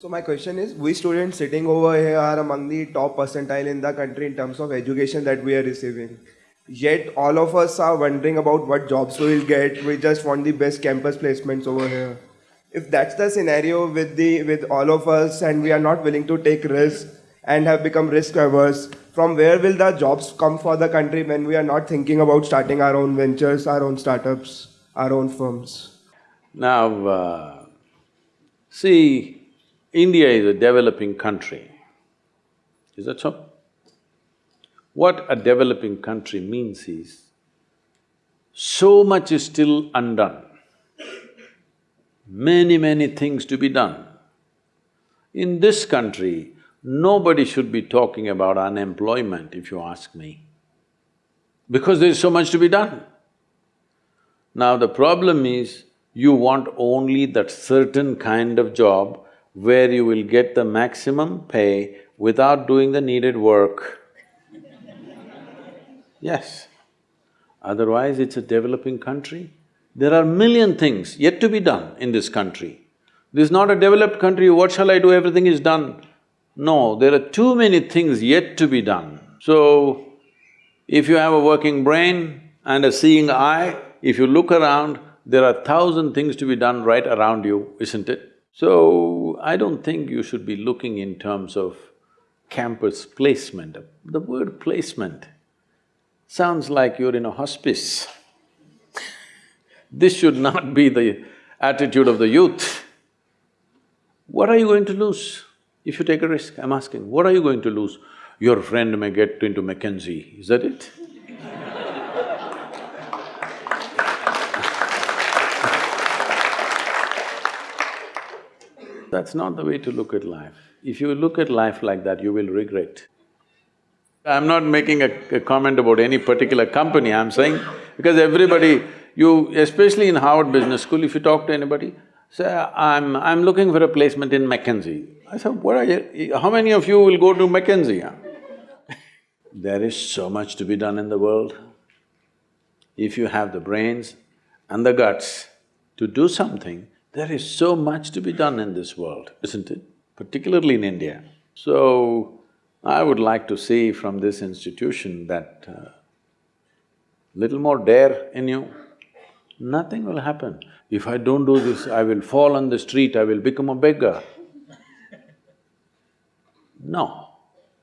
So my question is, we students sitting over here are among the top percentile in the country in terms of education that we are receiving. Yet all of us are wondering about what jobs we will get. We just want the best campus placements over here. If that's the scenario with the with all of us and we are not willing to take risks and have become risk averse, from where will the jobs come for the country when we are not thinking about starting our own ventures, our own startups, our own firms? Now, uh, see, India is a developing country. Is that so? What a developing country means is, so much is still undone. Many, many things to be done. In this country, nobody should be talking about unemployment, if you ask me, because there is so much to be done. Now the problem is, you want only that certain kind of job where you will get the maximum pay without doing the needed work. Yes. Otherwise, it's a developing country. There are million things yet to be done in this country. This is not a developed country, what shall I do, everything is done. No, there are too many things yet to be done. So, if you have a working brain and a seeing eye, if you look around, there are thousand things to be done right around you, isn't it? So, I don't think you should be looking in terms of campus placement. The word placement sounds like you're in a hospice. This should not be the attitude of the youth. What are you going to lose if you take a risk? I'm asking, what are you going to lose? Your friend may get into McKinsey, is that it? That's not the way to look at life. If you look at life like that, you will regret. I'm not making a, a, comment about any particular company, I'm saying because everybody, you… especially in Harvard Business School, if you talk to anybody, say, I'm… I'm looking for a placement in McKinsey. I said, what are you… how many of you will go to McKinsey, there is so much to be done in the world. If you have the brains and the guts to do something, there is so much to be done in this world, isn't it? Particularly in India. So, I would like to see from this institution that uh, little more dare in you, nothing will happen. If I don't do this, I will fall on the street, I will become a beggar. No,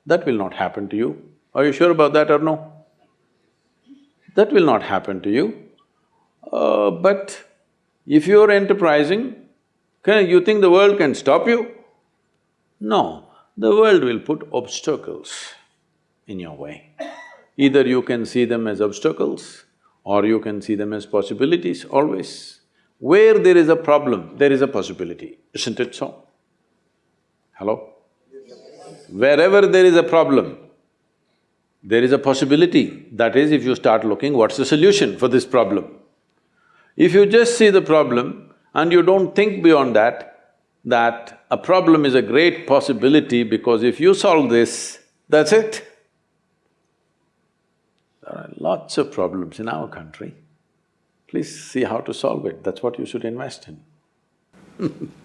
that will not happen to you. Are you sure about that or no? That will not happen to you. Uh, but if you're enterprising, can… you think the world can stop you? No, the world will put obstacles in your way. Either you can see them as obstacles or you can see them as possibilities, always. Where there is a problem, there is a possibility, isn't it so? Hello? Wherever there is a problem, there is a possibility. That is, if you start looking, what's the solution for this problem? If you just see the problem and you don't think beyond that, that a problem is a great possibility because if you solve this, that's it. There are lots of problems in our country. Please see how to solve it, that's what you should invest in